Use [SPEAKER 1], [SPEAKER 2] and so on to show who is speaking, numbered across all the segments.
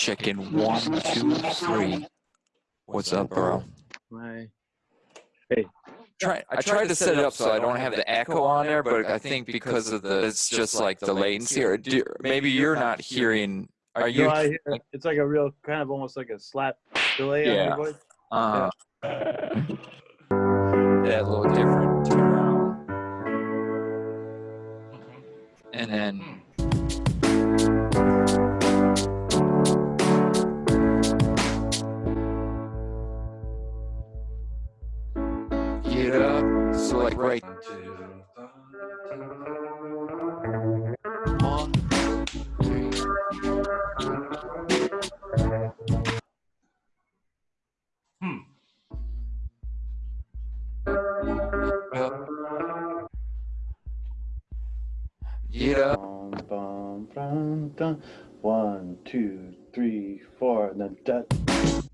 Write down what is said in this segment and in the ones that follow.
[SPEAKER 1] Check in one, two, three. What's up, bro?
[SPEAKER 2] My
[SPEAKER 1] Try, I tried to set it up so I don't have the echo on there, but I think because of the, it's just like the latency, or do, maybe you're not hearing. Are you?
[SPEAKER 2] no, I hear, it's like a real kind of almost like a slap delay on
[SPEAKER 1] Yeah.
[SPEAKER 2] your voice.
[SPEAKER 1] Uh, that little different get up. So like right one,
[SPEAKER 2] two, three, four, and then that.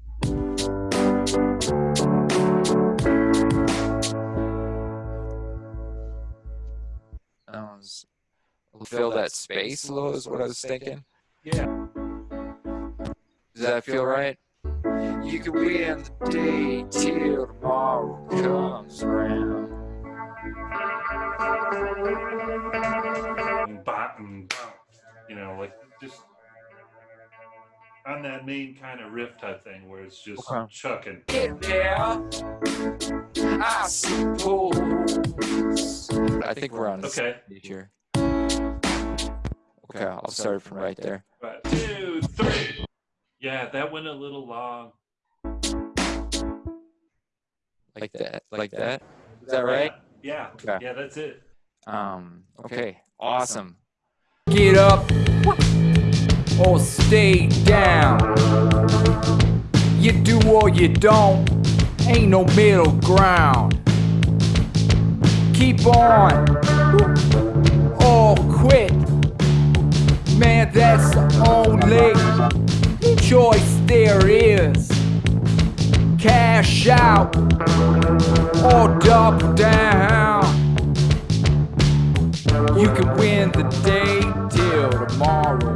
[SPEAKER 1] Fill that space a little is what I was thinking.
[SPEAKER 3] Yeah.
[SPEAKER 1] Does that feel right? You can win the day till tomorrow comes around.
[SPEAKER 3] And bop and bop, you know, like just on that main kind of riff type thing where it's just
[SPEAKER 1] Okay.
[SPEAKER 3] chucking.
[SPEAKER 1] Get there, I suppose. I think we're on
[SPEAKER 3] Okay.
[SPEAKER 1] here. Okay, I'll start from right there.
[SPEAKER 3] Right. Two, three. Yeah, that went a little long.
[SPEAKER 1] Like that, like that. Is that right?
[SPEAKER 3] Yeah.
[SPEAKER 1] Okay.
[SPEAKER 3] Yeah, that's it.
[SPEAKER 1] Um, okay, awesome.
[SPEAKER 4] Get up or stay down. You do or you don't, ain't no middle ground. Keep on choice there is. Cash out or double down. You can win the day till tomorrow